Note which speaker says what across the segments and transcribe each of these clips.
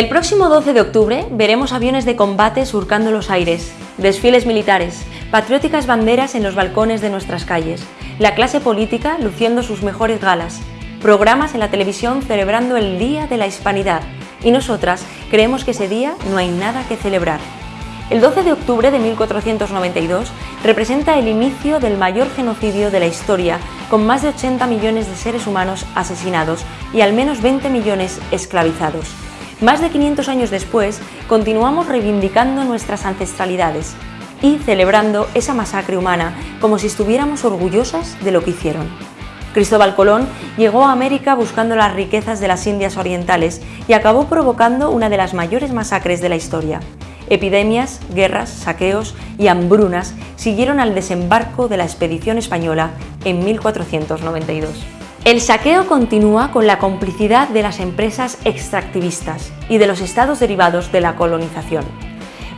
Speaker 1: El próximo 12 de octubre veremos aviones de combate surcando los aires, desfiles militares, patrióticas banderas en los balcones de nuestras calles, la clase política luciendo sus mejores galas, programas en la televisión celebrando el Día de la Hispanidad y nosotras creemos que ese día no hay nada que celebrar. El 12 de octubre de 1492 representa el inicio del mayor genocidio de la historia, con más de 80 millones de seres humanos asesinados y al menos 20 millones esclavizados. Más de 500 años después, continuamos reivindicando nuestras ancestralidades y celebrando esa masacre humana como si estuviéramos orgullosas de lo que hicieron. Cristóbal Colón llegó a América buscando las riquezas de las Indias Orientales y acabó provocando una de las mayores masacres de la historia. Epidemias, guerras, saqueos y hambrunas siguieron al desembarco de la expedición española en 1492. El saqueo continúa con la complicidad de las empresas extractivistas y de los estados derivados de la colonización.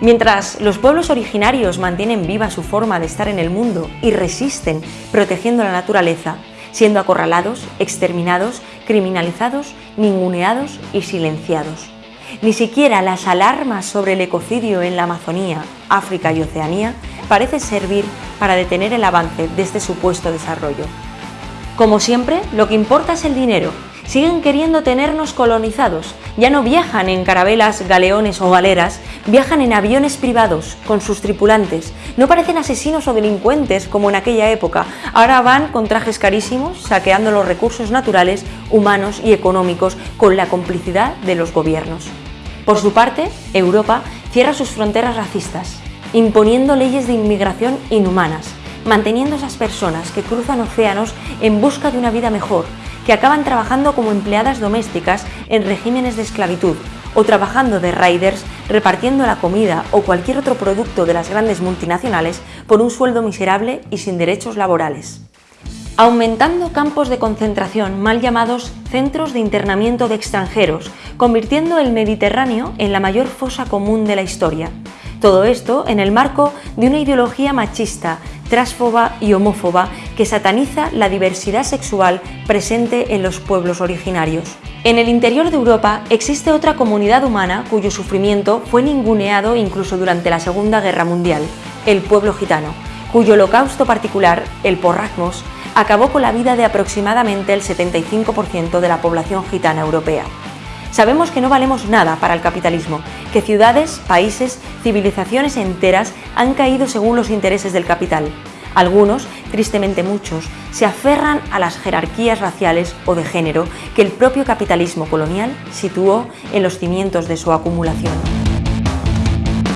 Speaker 1: Mientras los pueblos originarios mantienen viva su forma de estar en el mundo y resisten protegiendo la naturaleza, siendo acorralados, exterminados, criminalizados, ninguneados y silenciados. Ni siquiera las alarmas sobre el ecocidio en la Amazonía, África y Oceanía parece servir para detener el avance de este supuesto desarrollo. Como siempre, lo que importa es el dinero. Siguen queriendo tenernos colonizados. Ya no viajan en carabelas, galeones o galeras, viajan en aviones privados con sus tripulantes. No parecen asesinos o delincuentes como en aquella época. Ahora van con trajes carísimos, saqueando los recursos naturales, humanos y económicos con la complicidad de los gobiernos. Por su parte, Europa cierra sus fronteras racistas, imponiendo leyes de inmigración inhumanas, manteniendo esas personas que cruzan océanos en busca de una vida mejor, que acaban trabajando como empleadas domésticas en regímenes de esclavitud o trabajando de riders repartiendo la comida o cualquier otro producto de las grandes multinacionales por un sueldo miserable y sin derechos laborales. Aumentando campos de concentración mal llamados centros de internamiento de extranjeros, convirtiendo el Mediterráneo en la mayor fosa común de la historia. Todo esto en el marco de una ideología machista, transfoba y homófoba que sataniza la diversidad sexual presente en los pueblos originarios. En el interior de Europa existe otra comunidad humana cuyo sufrimiento fue ninguneado incluso durante la Segunda Guerra Mundial, el pueblo gitano, cuyo holocausto particular, el porragmos, acabó con la vida de aproximadamente el 75% de la población gitana europea. Sabemos que no valemos nada para el capitalismo, que ciudades, países, civilizaciones enteras han caído según los intereses del capital. Algunos, tristemente muchos, se aferran a las jerarquías raciales o de género que el propio capitalismo colonial situó en los cimientos de su acumulación.